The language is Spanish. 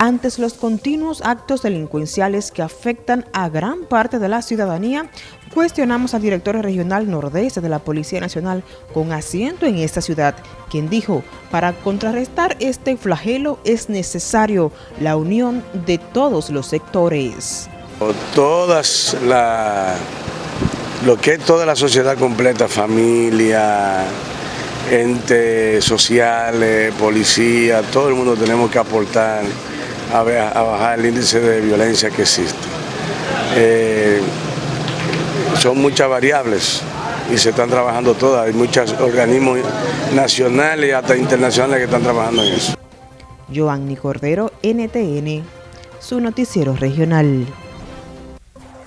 Ante los continuos actos delincuenciales que afectan a gran parte de la ciudadanía, cuestionamos al director regional nordeste de la Policía Nacional con asiento en esta ciudad, quien dijo, para contrarrestar este flagelo es necesario la unión de todos los sectores. Todas la, lo que es toda la sociedad completa, familia, entes sociales, policía, todo el mundo tenemos que aportar a, bajar el índice de violencia que existe. Eh, son muchas variables y se están trabajando todas. Hay muchos organismos nacionales y hasta internacionales que están trabajando en eso. Joanny Cordero, NTN, su noticiero regional.